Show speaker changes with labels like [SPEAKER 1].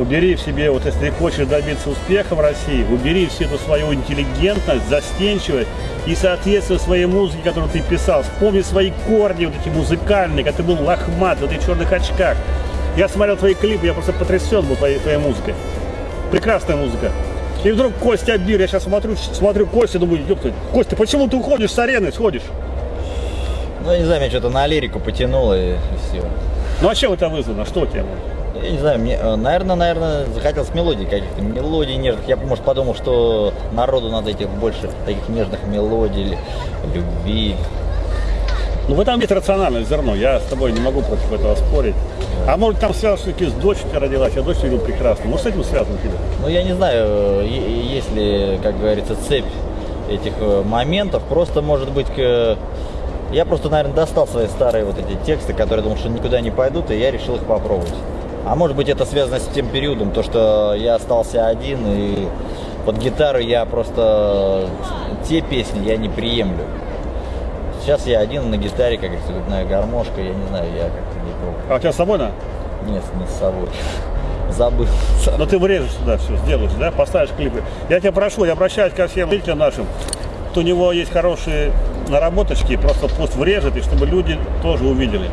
[SPEAKER 1] убери в себе, вот если ты хочешь добиться успеха в России, убери всю эту свою интеллигентность, застенчивость и соответственно своей музыке, которую ты писал. Вспомни свои корни, вот эти музыкальные, когда ты был лохмат, в этих черных очках. Я смотрел твои клипы, я просто потрясен был твоей, твоей музыкой. Прекрасная музыка. И вдруг Костя Бир, я сейчас смотрю, смотрю Костя, думаю, ёпта, Костя, почему ты уходишь с арены, сходишь?
[SPEAKER 2] Ну, не знаю, меня что-то на лирику потянуло и, все.
[SPEAKER 1] Ну а чем это вызвано? Что тебе?
[SPEAKER 2] Я не знаю, мне, э, наверное, наверное, захотелось мелодий каких-то, мелодий нежных. Я, может, подумал, что народу надо этих больше таких нежных мелодий, любви.
[SPEAKER 1] Ну в этом есть рациональное зерно, я с тобой не могу против этого спорить. А может там связано все-таки с тебя родилась, я дочь видел прекрасно. Может с этим связано тебе?
[SPEAKER 2] Ну, я не знаю, есть ли, как говорится, цепь этих э, моментов. Просто, может быть, к- я просто, наверное, достал свои старые вот эти тексты, которые думал, что никуда не пойдут, и я решил их попробовать. А может быть, это связано с тем периодом, то, что я остался один, и под гитару я просто те песни я не приемлю. Сейчас я один на гитаре, как губная гармошка, я не знаю, я как-то не пробую.
[SPEAKER 1] А у тебя с собой на?
[SPEAKER 2] Нет, не с собой. Забыл.
[SPEAKER 1] Но ты врежешь сюда все, сделаешь, да, поставишь клипы. Я тебя прошу, я обращаюсь ко всем зрителям нашим, кто у него есть хорошие наработочки, просто пусть врежет, и чтобы люди тоже увидели.